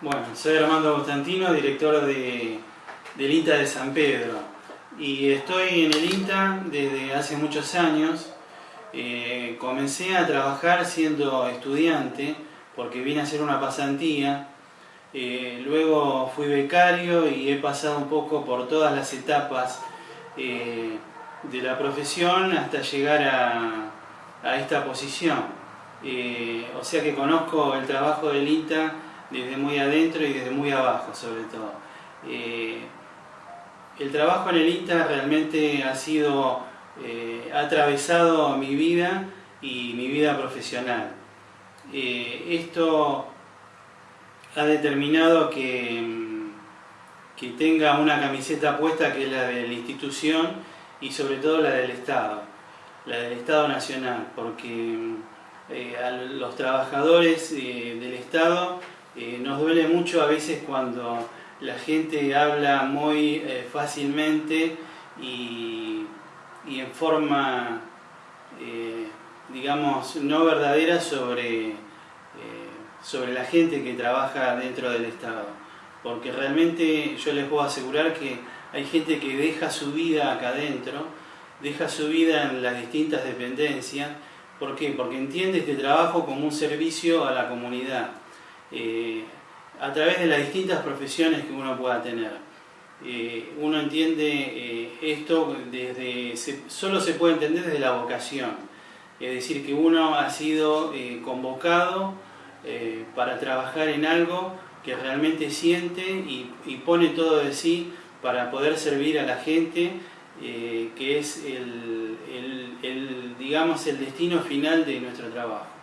Bueno, soy Armando Constantino, director de, del INTA de San Pedro y estoy en el INTA desde hace muchos años. Eh, comencé a trabajar siendo estudiante porque vine a hacer una pasantía, eh, luego fui becario y he pasado un poco por todas las etapas eh, de la profesión hasta llegar a, a esta posición. o sea que conozco el trabajo del INTA desde muy adentro y desde muy abajo sobre todo. Eh, el trabajo en el INTA realmente ha sido, eh, ha atravesado mi vida y mi vida profesional. Eh, esto ha determinado que, mm, que tenga una camiseta puesta que es la de la institución y sobre todo la del Estado, la del Estado Nacional, porque mm, a los trabajadores del Estado eh, nos duele mucho a veces cuando la gente habla muy eh, fácilmente y, en forma, eh, digamos, no verdadera sobre, sobre la gente que trabaja dentro del Estado. Porque realmente yo les puedo asegurar que hay gente que deja su vida acá adentro, deja su vida en las distintas dependencias. ¿Por qué? Porque entiende este trabajo como un servicio a la comunidad. Eh, a través de las distintas profesiones que uno pueda tener. Eh, uno entiende eh, esto desde, solo se puede entender desde la vocación, es decir, que uno ha sido convocado para trabajar en algo que realmente siente y, pone todo de sí para poder servir a la gente, que es el, digamos, el destino final de nuestro trabajo.